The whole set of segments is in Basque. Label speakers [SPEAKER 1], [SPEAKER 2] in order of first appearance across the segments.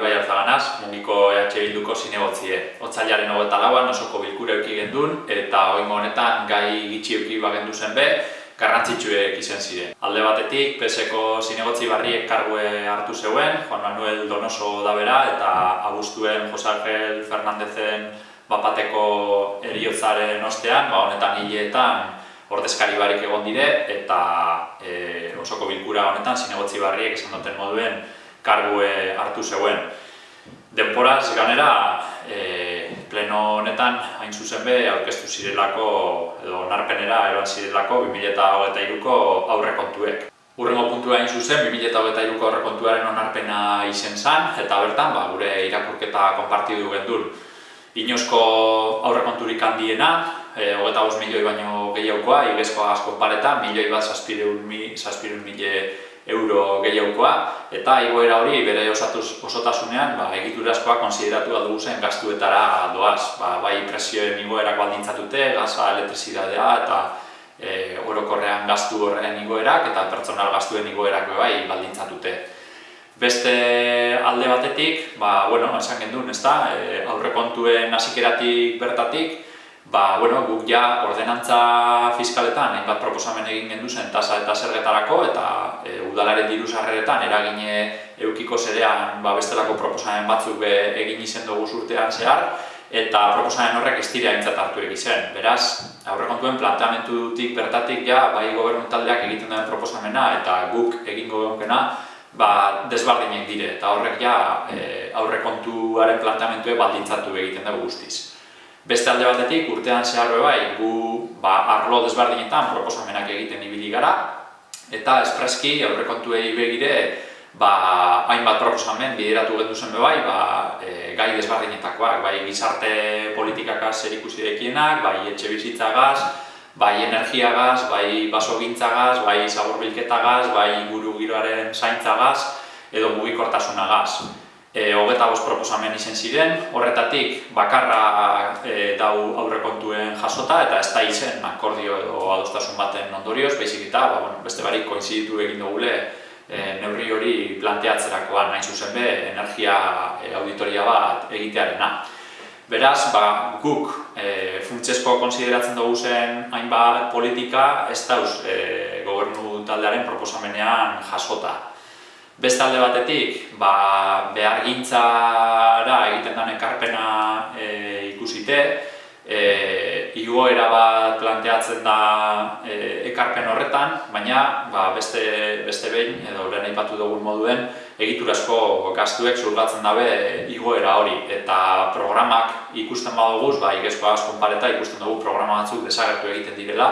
[SPEAKER 1] Ibai Alzaganaz, mungiko EH Bilduko zinegotzie. Otzailaren hogeta lauan osoko bilkure euki gendun, eta oingo honetan gai gitxi euki bagendu zen be, garrantzitsuek izen ziren. Alde batetik, PSeko zinegotzi barriek kargue hartu zeuen, Juan Manuel Donoso da bera, eta abustuen Jose Angel Fernandezen bapateko eriotzaren ostean, ba, honetan hileetan ordezkari barik egon dire, eta e, osoko bilkura honetan zinegotzi barriek esan duten moduen kargue hartu zeuen. Denporaz, ganera, e, pleno honetan, hain zuzen be, aurkeztu zirelako, edo onarpenera eroan zirelako 2008ko aurrekontuek. Urrengo puntua hain zuzen, 2008ko aurrekontuaren onarpena izen zan, eta bertan, ba, gure irakurketa konpartidu gendun. Inozko aurrekonturik handiena, e, hogeta milioi baino gehiagokoa, igezkoa asko paretan, milioi bat zazpireun, zazpireun mile euro gehiagokoa, eta igoera hori bere osatuz, osotasunean ba, egiturazkoa konsideratu dugu zen gastuetara doaz. Ba, bai presioen igoerak baldintzatute, gaza, elektrizidadea eta e, orokorrean gastu horren igoerak eta pertsonal gastuen igoerak bai baldintzatute. Beste alde batetik, ba, bueno, esan gendun, ez da, e, aurrekontuen hasikeratik bertatik, ba, bueno, guk ja ordenantza fiskaletan hainbat proposamen egin gendu zen tasa eta zergetarako eta e, udalaren diru sarreretan eragine eukiko zerean ba, bestelako proposamen batzuk be, egin izen dugu urtean zehar eta proposamen horrek ez dira aintzat hartu egizen. Beraz, aurrekontuen planteamentutik bertatik ja bai gobernu taldeak egiten duen proposamena eta guk egingo genunkena ba, desbardinek dire eta horrek ja e, aurrekontuaren planteamentue baldintzatu egiten dugu guztiz. Beste alde batetik, urtean zehar bai, gu ba, arlo desberdinetan proposamenak egiten ibili gara, eta espreski aurrekontuei begire ba, hainbat proposamen bideratu gendu zen bai, ba, e, gai desberdinetakoak, bai gizarte politikakaz zer ikusi dekienak, bai etxe bizitzagaz, bai energiagaz, bai basogintzagaz, bai zaborbilketagaz, bai guru giroaren zaintzagaz, edo mugikortasunagaz e, hogeta bost proposamen izen ziren, horretatik bakarra e, dau aurrekontuen jasota eta ez da izen akordio edo adostasun baten ondorioz, baizik eta ba, bueno, beste barik koinziditu egin dugule e, neurri hori planteatzerakoan nahi zuzen be, energia e, auditoria bat egitearena. Beraz, ba, guk e, funtsezko konsideratzen dugu zen hainbat politika ez dauz e, gobernu taldearen proposamenean jasota. Beste alde batetik, ba, behar gintzara egiten den ekarpena e, ikusite, e, igoera bat planteatzen da e, ekarpen horretan, baina ba, beste, beste behin, edo lehen aipatu dugun moduen, egiturazko gastuek zurgatzen dabe igoera hori. Eta programak ikusten baduguz, ba, igezko asko pareta ikusten dugu programa batzuk desagertu egiten direla,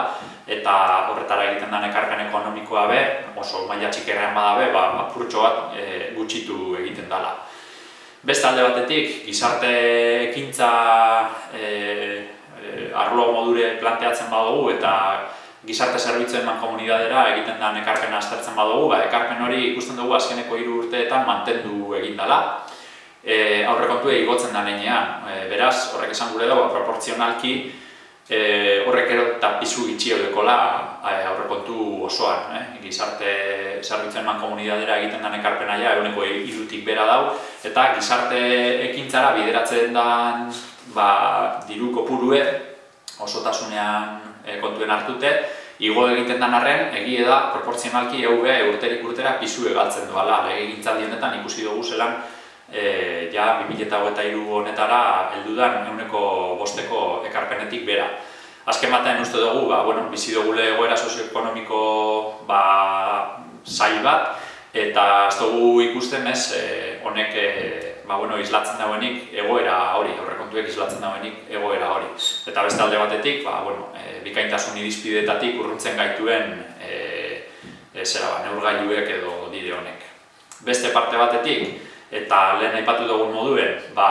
[SPEAKER 1] eta horretara egiten den ekarpen ekonomikoa be, oso maila txikerrean badabe, ba, apurtxo bat e, gutxitu egiten dela. Beste alde batetik, gizarte ekintza e, e, modure planteatzen badugu eta gizarte zerbitzuen man komunidadera egiten den ekarpena aztertzen badugu, ba, ekarpen hori ikusten dugu azkeneko hiru urteetan mantendu egin dela. E, aurrekontu igotzen da nenean, e, beraz, horrek esan gure dago, proportzionalki, e, horrek ero eta pizu gitxi eudekola aurrekontu osoan. Eh? Gizarte zerbitzen man komunidadera egiten den ekarpena ja, eguneko irutik bera dau, eta gizarte ekintzara bideratzen den ba, diru kopurue osotasunean e, kontuen hartute, Igo egiten den arren, egie da, proportzionalki EUB urterik urtera pizu egaltzen duela. Lege gintzaldi honetan ikusi dugu zelan e, ja 2008 honetara heldudan euneko bosteko ekarpenetik bera. Azken batean uste dugu, ba, bueno, bizi dugule egoera sozioekonomiko ba, zail bat, eta ez dugu ikusten ez, e, honek e, ba, bueno, islatzen dauenik egoera hori, aurrekontuek islatzen dauenik egoera hori. Eta beste alde batetik, ba, bueno, e, bikaintasun irizpidetatik urruntzen gaituen e, e, zera, ba, neurgailuek edo dire honek. Beste parte batetik, eta lehen aipatu dugun moduen, ba,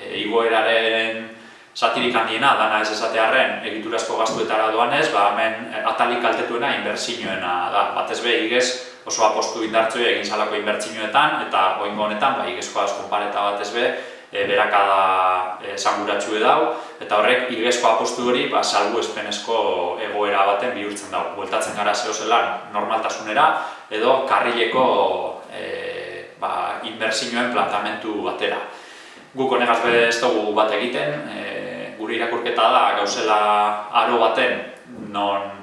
[SPEAKER 1] e, igoeraren satirik handiena, dana ez esatearen egiturazko gastuetara doanez, ba, hemen atalik kaltetuena inbertsioena da. Batez be, igez oso apostu indartzue egin salako inbertsioetan, eta oingo honetan, ba, igezko asko pareta batez be, e, berakada e, sanguratxue dau, eta horrek igezko apostu hori ba, salgu espenezko egoera baten bihurtzen dau. Bueltatzen gara zehozelan normaltasunera, edo karrileko e, ba, inbertsioen plantamentu batera. Guk honegaz ez dugu bat egiten, e, gure irakurketa da gauzela aro baten non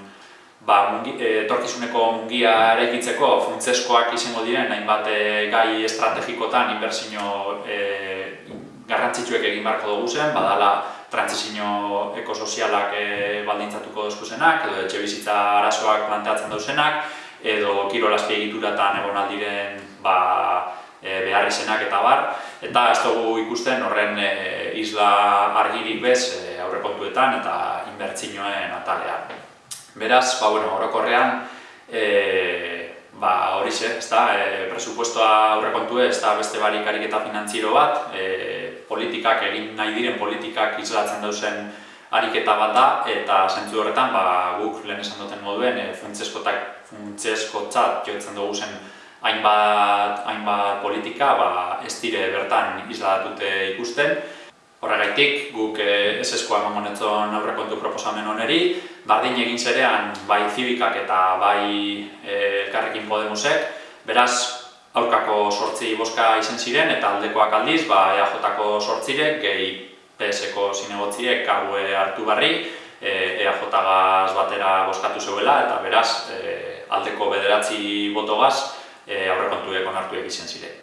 [SPEAKER 1] ba, mungi, e, torkizuneko mungia eraikitzeko funtzeskoak izango diren hainbat e, gai estrategikotan inbertsio e, garrantzitsuek egin beharko dugu zen, badala transizio ekosozialak e, baldintzatuko dozkuzenak, edo etxe bizitza arazoak planteatzen dauzenak, edo kirolazpi egituratan egon aldiren ba, e, behar izenak eta bar, eta ez dugu ikusten horren e, isla argirik bez e, aurrekontuetan eta inbertzinoen atalean. Beraz, ba, bueno, orokorrean, e, ba, hori ze, ez da, e, presupuestoa aurrekontu ez da beste barik ariketa finantziero bat, e, politikak, egin nahi diren politikak islatzen dauzen ariketa bat da, eta zentzu horretan, ba, guk lehen esan duten moduen, e, funtzeskotzat joetzen dugu zen hainbat, hainbat politika ba, ez dire bertan islatute ikusten. Horregaitik, guk ez eskoa eman aurrekontu proposamen oneri, bardin egin zerean bai zibikak eta bai e, elkarrekin Podemosek, beraz, aurkako sortzi boska izen ziren eta aldekoak aldiz, ba, EAJ-ko sortzirek, gehi PS-ko zinegotziek kargue hartu barri, e, EAJ-gaz batera boskatu zeuela eta beraz, e, aldeko bederatzi botogaz e, aurrekontuek onartuek izen ziren.